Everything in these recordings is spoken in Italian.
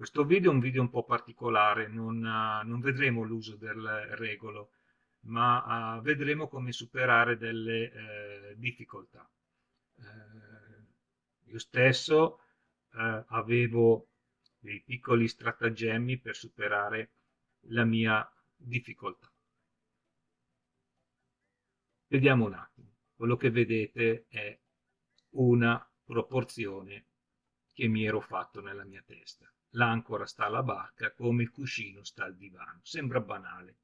Questo video è un video un po' particolare, non, uh, non vedremo l'uso del regolo, ma uh, vedremo come superare delle uh, difficoltà. io stesso avevo dei piccoli stratagemmi per superare la mia difficoltà. Vediamo un attimo. Quello che vedete è una proporzione che mi ero fatto nella mia testa. L'ancora sta alla barca come il cuscino sta al divano. Sembra banale,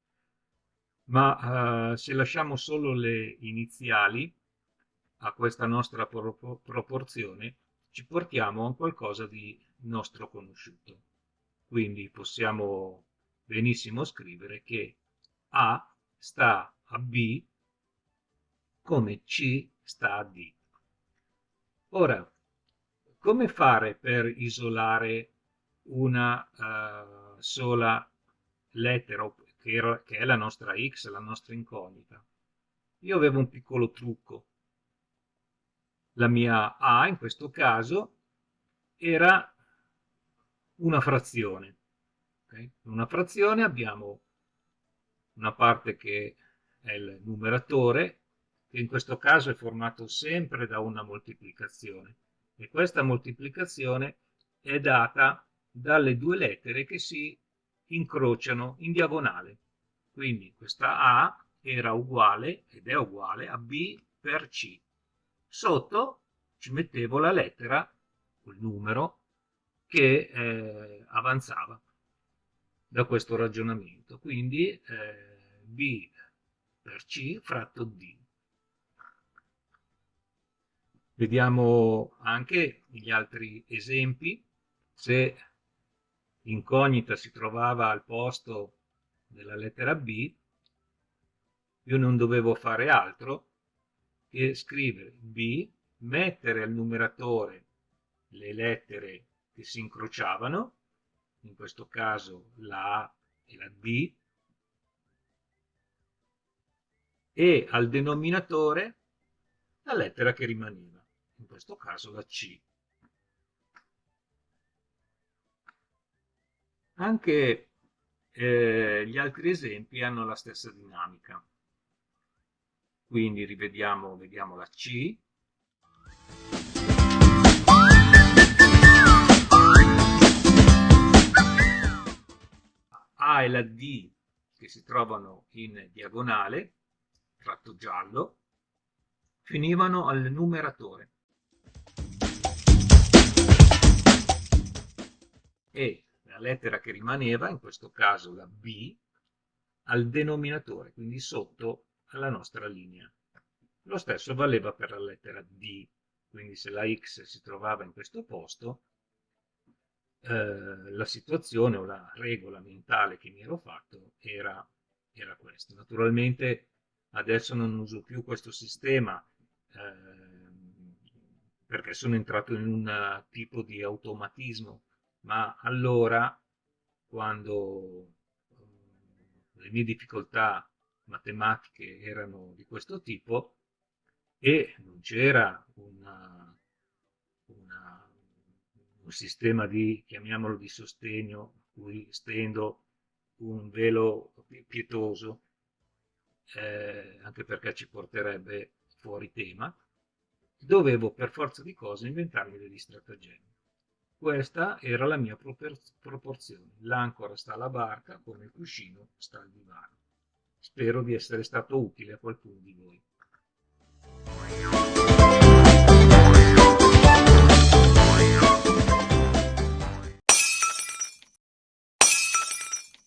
ma uh, se lasciamo solo le iniziali a questa nostra pro proporzione, ci portiamo a qualcosa di nostro conosciuto. Quindi possiamo benissimo scrivere che A sta a B come C sta a D. Ora, come fare per isolare una uh, sola lettera che, era, che è la nostra x, la nostra incognita? Io avevo un piccolo trucco. La mia a, in questo caso, era una frazione. Okay? Una frazione abbiamo una parte che è il numeratore, che in questo caso è formato sempre da una moltiplicazione e questa moltiplicazione è data dalle due lettere che si incrociano in diagonale. Quindi questa A era uguale ed è uguale a B per C. Sotto ci mettevo la lettera, il numero, che eh, avanzava da questo ragionamento. Quindi eh, B per C fratto D. Vediamo anche gli altri esempi. Se incognita si trovava al posto della lettera B, io non dovevo fare altro che scrivere B, mettere al numeratore le lettere che si incrociavano, in questo caso la A e la D, e al denominatore la lettera che rimaneva questo caso la C. Anche eh, gli altri esempi hanno la stessa dinamica. Quindi rivediamo vediamo la C. A e la D che si trovano in diagonale, tratto giallo, finivano al numeratore. E la lettera che rimaneva, in questo caso la B, al denominatore, quindi sotto alla nostra linea. Lo stesso valeva per la lettera D, quindi se la X si trovava in questo posto, eh, la situazione o la regola mentale che mi ero fatto era, era questa. Naturalmente adesso non uso più questo sistema eh, perché sono entrato in un tipo di automatismo ma allora quando eh, le mie difficoltà matematiche erano di questo tipo e non c'era un sistema di, chiamiamolo di sostegno, cui stendo un velo pietoso, eh, anche perché ci porterebbe fuori tema, dovevo per forza di cose inventarmi degli stratagemmi. Questa era la mia proporzione. L'ancora sta alla barca come il cuscino sta al divano. Spero di essere stato utile a qualcuno di voi.